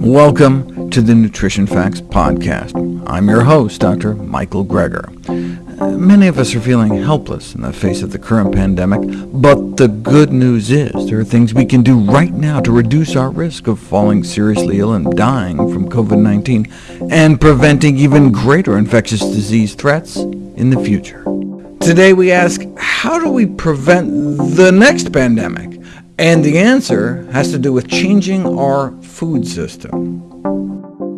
Welcome to the Nutrition Facts Podcast. I'm your host, Dr. Michael Greger. Many of us are feeling helpless in the face of the current pandemic, but the good news is there are things we can do right now to reduce our risk of falling seriously ill and dying from COVID-19, and preventing even greater infectious disease threats in the future. Today we ask, how do we prevent the next pandemic? And the answer has to do with changing our food system.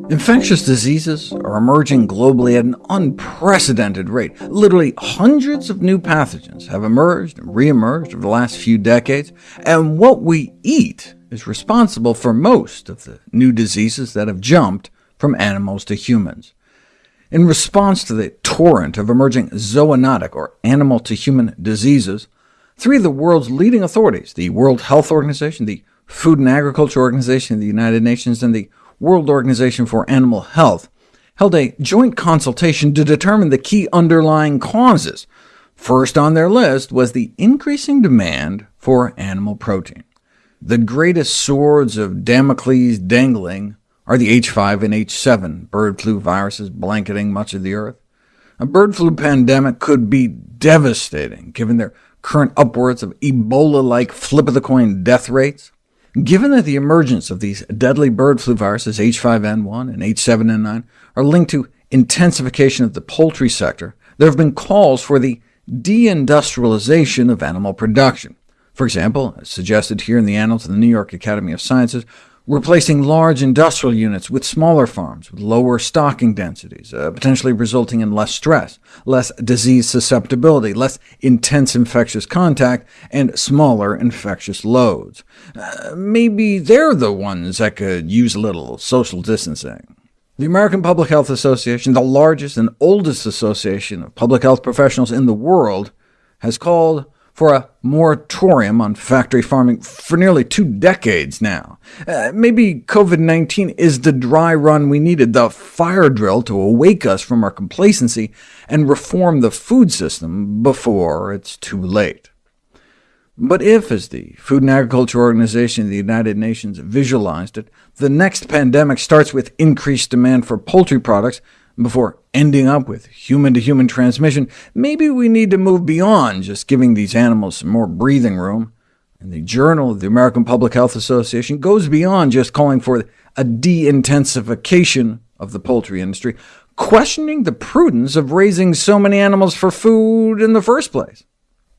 Infectious diseases are emerging globally at an unprecedented rate. Literally hundreds of new pathogens have emerged and re-emerged over the last few decades, and what we eat is responsible for most of the new diseases that have jumped from animals to humans. In response to the torrent of emerging zoonotic, or animal-to-human diseases, three of the world's leading authorities, the World Health Organization, the Food and Agriculture Organization of the United Nations, and the World Organization for Animal Health held a joint consultation to determine the key underlying causes. First on their list was the increasing demand for animal protein. The greatest swords of Damocles dangling are the H5 and H7 bird flu viruses blanketing much of the Earth. A bird flu pandemic could be devastating, given their current upwards of Ebola-like flip-of-the-coin death rates. Given that the emergence of these deadly bird flu viruses, H5N1 and H7N9, are linked to intensification of the poultry sector, there have been calls for the deindustrialization of animal production. For example, as suggested here in the Annals of the New York Academy of Sciences, replacing large industrial units with smaller farms with lower stocking densities, uh, potentially resulting in less stress, less disease susceptibility, less intense infectious contact, and smaller infectious loads. Uh, maybe they're the ones that could use a little social distancing. The American Public Health Association, the largest and oldest association of public health professionals in the world, has called for a moratorium on factory farming for nearly two decades now. Uh, maybe COVID-19 is the dry run we needed, the fire drill to awake us from our complacency and reform the food system before it's too late. But if, as the Food and Agriculture Organization of the United Nations visualized it, the next pandemic starts with increased demand for poultry products, before ending up with human-to-human -human transmission, maybe we need to move beyond just giving these animals some more breathing room. And the Journal of the American Public Health Association goes beyond just calling for a de-intensification of the poultry industry, questioning the prudence of raising so many animals for food in the first place.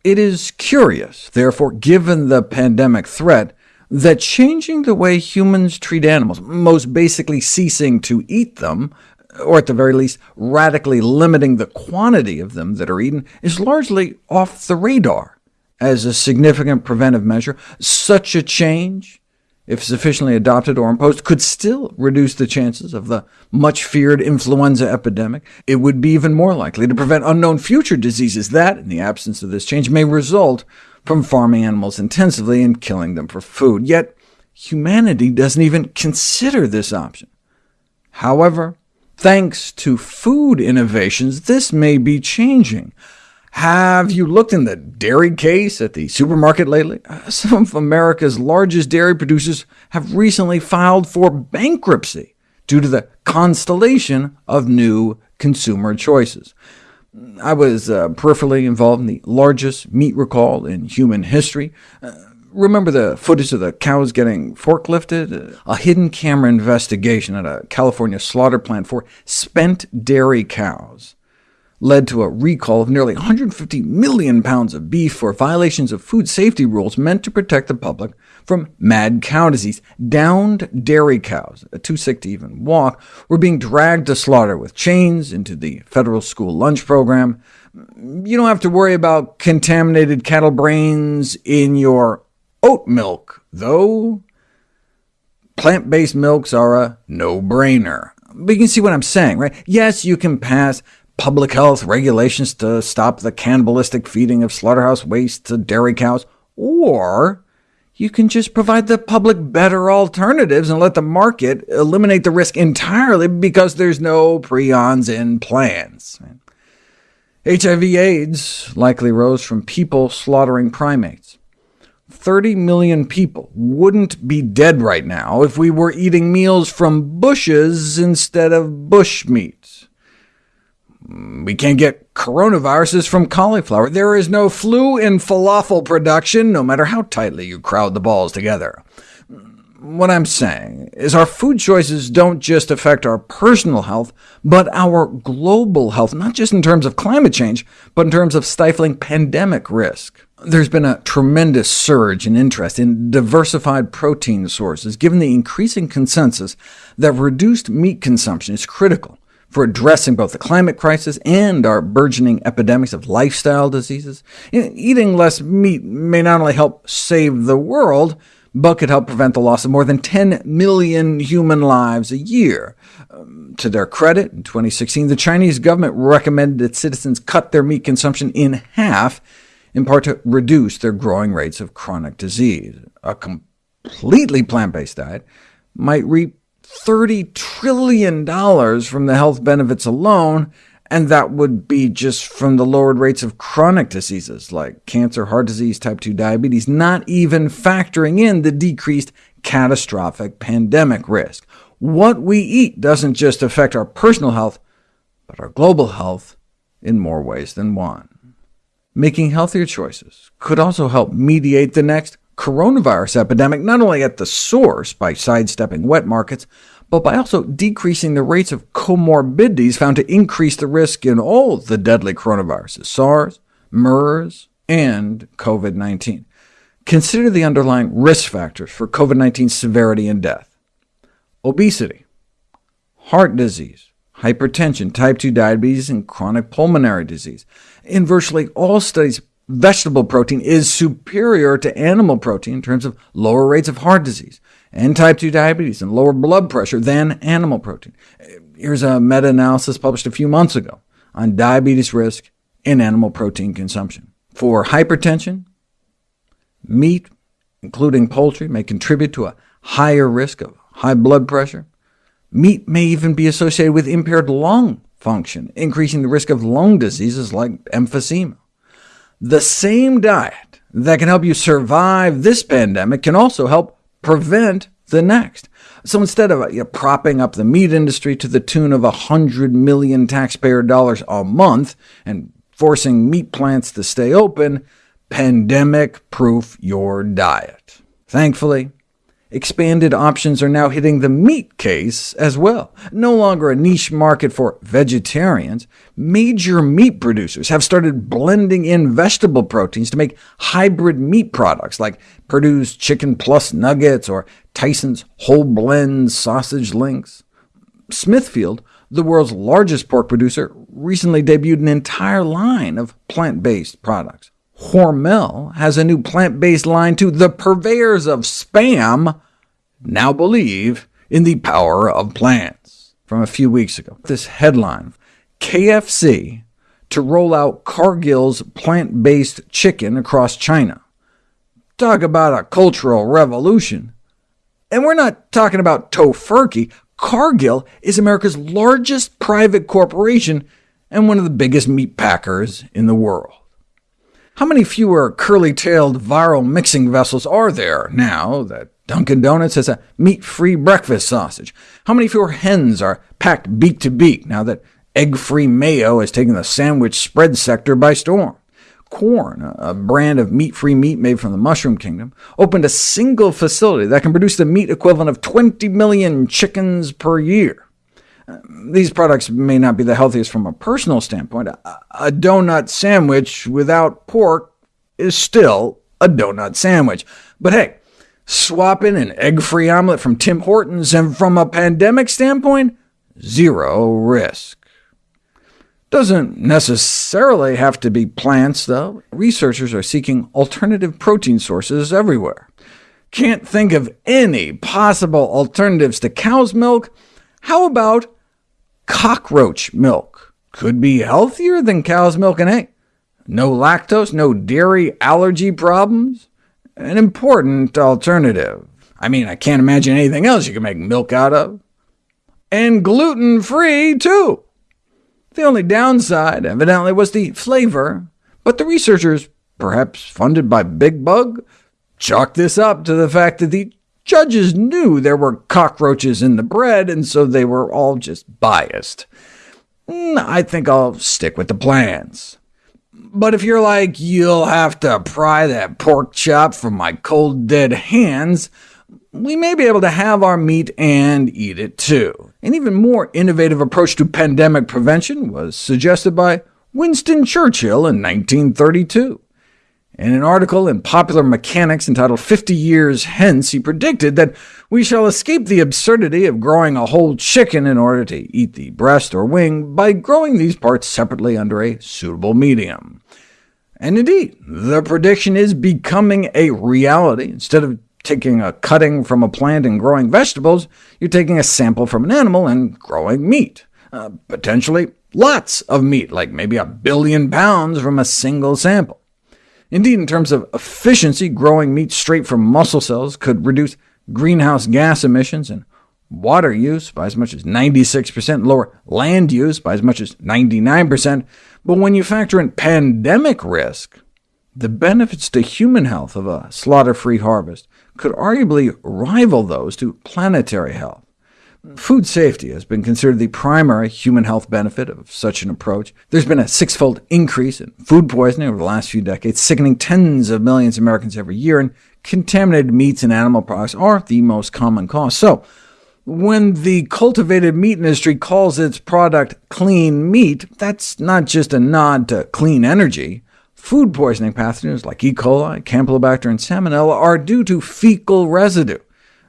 It is curious, therefore, given the pandemic threat, that changing the way humans treat animals, most basically ceasing to eat them, or at the very least radically limiting the quantity of them that are eaten, is largely off the radar as a significant preventive measure. Such a change, if sufficiently adopted or imposed, could still reduce the chances of the much-feared influenza epidemic. It would be even more likely to prevent unknown future diseases that, in the absence of this change, may result from farming animals intensively and killing them for food. Yet humanity doesn't even consider this option. However, Thanks to food innovations, this may be changing. Have you looked in the dairy case at the supermarket lately? Some of America's largest dairy producers have recently filed for bankruptcy due to the constellation of new consumer choices. I was uh, peripherally involved in the largest meat recall in human history. Uh, Remember the footage of the cows getting forklifted? A hidden camera investigation at a California slaughter plant for spent dairy cows led to a recall of nearly 150 million pounds of beef for violations of food safety rules meant to protect the public from mad cow disease. Downed dairy cows, uh, too sick to even walk, were being dragged to slaughter with chains into the federal school lunch program. You don't have to worry about contaminated cattle brains in your Oat milk, though, plant-based milks are a no-brainer. But you can see what I'm saying, right? Yes, you can pass public health regulations to stop the cannibalistic feeding of slaughterhouse waste to dairy cows, or you can just provide the public better alternatives and let the market eliminate the risk entirely because there's no prions in plants. HIV AIDS likely rose from people slaughtering primates. 30 million people wouldn't be dead right now if we were eating meals from bushes instead of bush meat. We can't get coronaviruses from cauliflower. There is no flu in falafel production, no matter how tightly you crowd the balls together. What I'm saying is our food choices don't just affect our personal health, but our global health, not just in terms of climate change, but in terms of stifling pandemic risk. There's been a tremendous surge in interest in diversified protein sources, given the increasing consensus that reduced meat consumption is critical for addressing both the climate crisis and our burgeoning epidemics of lifestyle diseases. Eating less meat may not only help save the world, but could help prevent the loss of more than 10 million human lives a year. Um, to their credit, in 2016, the Chinese government recommended that citizens cut their meat consumption in half, in part to reduce their growing rates of chronic disease. A completely plant-based diet might reap $30 trillion from the health benefits alone, and that would be just from the lowered rates of chronic diseases like cancer, heart disease, type 2 diabetes, not even factoring in the decreased catastrophic pandemic risk. What we eat doesn't just affect our personal health, but our global health in more ways than one. Making healthier choices could also help mediate the next coronavirus epidemic, not only at the source by sidestepping wet markets, but by also decreasing the rates of comorbidities found to increase the risk in all the deadly coronaviruses, SARS, MERS, and COVID-19. Consider the underlying risk factors for COVID-19 severity and death. Obesity, heart disease, hypertension, type 2 diabetes, and chronic pulmonary disease. In virtually all studies, vegetable protein is superior to animal protein in terms of lower rates of heart disease, and type 2 diabetes and lower blood pressure than animal protein. Here's a meta-analysis published a few months ago on diabetes risk in animal protein consumption. For hypertension, meat, including poultry, may contribute to a higher risk of high blood pressure. Meat may even be associated with impaired lung function, increasing the risk of lung diseases like emphysema. The same diet that can help you survive this pandemic can also help prevent the next. So instead of you know, propping up the meat industry to the tune of 100 million taxpayer dollars a month and forcing meat plants to stay open, pandemic-proof your diet. Thankfully, Expanded options are now hitting the meat case as well. No longer a niche market for vegetarians, major meat producers have started blending in vegetable proteins to make hybrid meat products like Perdue's Chicken Plus Nuggets or Tyson's Whole Blend Sausage Links. Smithfield, the world's largest pork producer, recently debuted an entire line of plant-based products. Hormel has a new plant-based line too. The purveyors of Spam now believe in the power of plants. From a few weeks ago, this headline, KFC to roll out Cargill's plant-based chicken across China. Talk about a cultural revolution. And we're not talking about Tofurky. Cargill is America's largest private corporation and one of the biggest meat packers in the world. How many fewer curly-tailed viral mixing vessels are there now that Dunkin' Donuts has a meat-free breakfast sausage? How many fewer hens are packed beak to beak now that egg-free mayo has taken the sandwich spread sector by storm? Quorn, a brand of meat-free meat made from the mushroom kingdom, opened a single facility that can produce the meat equivalent of 20 million chickens per year. These products may not be the healthiest from a personal standpoint. A, donut sandwich without pork is still a donut sandwich. But hey, swapping an egg-free omelet from Tim Hortons, and from a pandemic standpoint, zero risk. Doesn't necessarily have to be plants, though. Researchers are seeking alternative protein sources everywhere. Can't think of any possible alternatives to cow's milk? How about cockroach milk could be healthier than cow's milk and egg. No lactose, no dairy allergy problems. An important alternative. I mean, I can't imagine anything else you can make milk out of. And gluten-free, too. The only downside, evidently, was the flavor, but the researchers, perhaps funded by Big Bug, chalked this up to the fact that the judges knew there were cockroaches in the bread, and so they were all just biased. Mm, I think I'll stick with the plans. But if you're like, you'll have to pry that pork chop from my cold dead hands, we may be able to have our meat and eat it too. An even more innovative approach to pandemic prevention was suggested by Winston Churchill in 1932. In an article in Popular Mechanics entitled 50 Years Hence, he predicted that we shall escape the absurdity of growing a whole chicken in order to eat the breast or wing by growing these parts separately under a suitable medium. And indeed, the prediction is becoming a reality. Instead of taking a cutting from a plant and growing vegetables, you're taking a sample from an animal and growing meat. Uh, potentially lots of meat, like maybe a billion pounds from a single sample. Indeed, in terms of efficiency, growing meat straight from muscle cells could reduce greenhouse gas emissions and water use by as much as 96%, lower land use by as much as 99%, but when you factor in pandemic risk, the benefits to human health of a slaughter-free harvest could arguably rival those to planetary health. Food safety has been considered the primary human health benefit of such an approach. There's been a six-fold increase in food poisoning over the last few decades, sickening tens of millions of Americans every year, and contaminated meats and animal products are the most common cause. So, when the cultivated meat industry calls its product clean meat, that's not just a nod to clean energy. Food poisoning pathogens like E. coli, Campylobacter, and Salmonella are due to fecal residue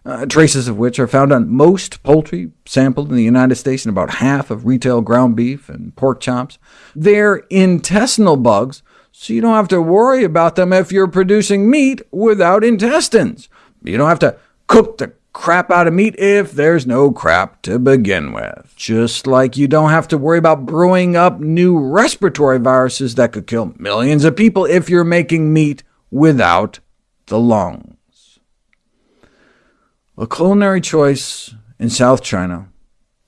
uh, traces of which are found on most poultry sampled in the United States and about half of retail ground beef and pork chops. They're intestinal bugs, so you don't have to worry about them if you're producing meat without intestines. You don't have to cook the crap out of meat if there's no crap to begin with. Just like you don't have to worry about brewing up new respiratory viruses that could kill millions of people if you're making meat without the lungs. A culinary choice in South China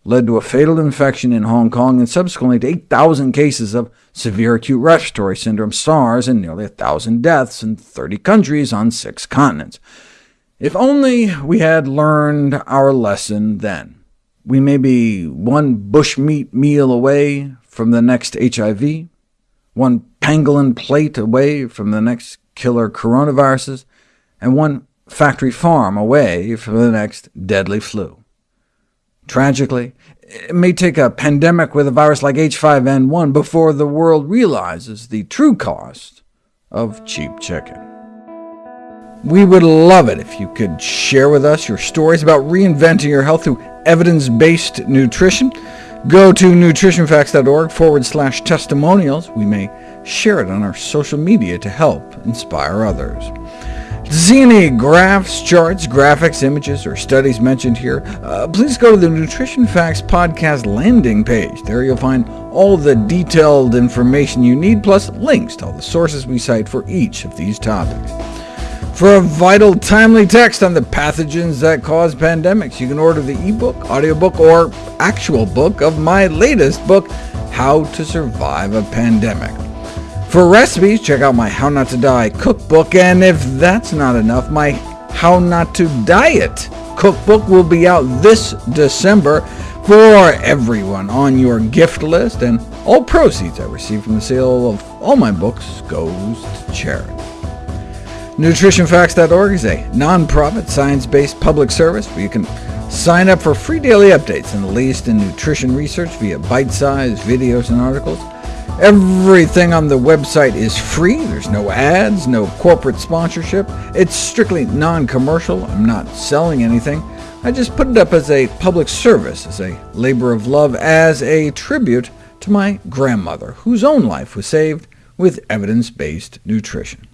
led to a fatal infection in Hong Kong and subsequently to 8,000 cases of severe acute respiratory syndrome SARS and nearly 1,000 deaths in 30 countries on six continents. If only we had learned our lesson then. We may be one bushmeat meal away from the next HIV, one pangolin plate away from the next killer coronaviruses, and one factory farm away from the next deadly flu. Tragically, it may take a pandemic with a virus like H5N1 before the world realizes the true cost of cheap chicken. We would love it if you could share with us your stories about reinventing your health through evidence-based nutrition. Go to nutritionfacts.org forward slash testimonials. We may share it on our social media to help inspire others. Any graphs, charts, graphics, images, or studies mentioned here, uh, please go to the Nutrition Facts podcast landing page. There you'll find all the detailed information you need, plus links to all the sources we cite for each of these topics. For a vital, timely text on the pathogens that cause pandemics, you can order the ebook, audiobook, or actual book of my latest book, How to Survive a Pandemic. For recipes, check out my How Not to Die cookbook, and if that's not enough, my How Not to Diet cookbook will be out this December for everyone on your gift list, and all proceeds I receive from the sale of all my books goes to charity. NutritionFacts.org is a non-profit, science-based public service where you can sign up for free daily updates on the latest in nutrition research via bite-sized videos and articles. Everything on the website is free. There's no ads, no corporate sponsorship. It's strictly non-commercial. I'm not selling anything. I just put it up as a public service, as a labor of love, as a tribute to my grandmother, whose own life was saved with evidence-based nutrition.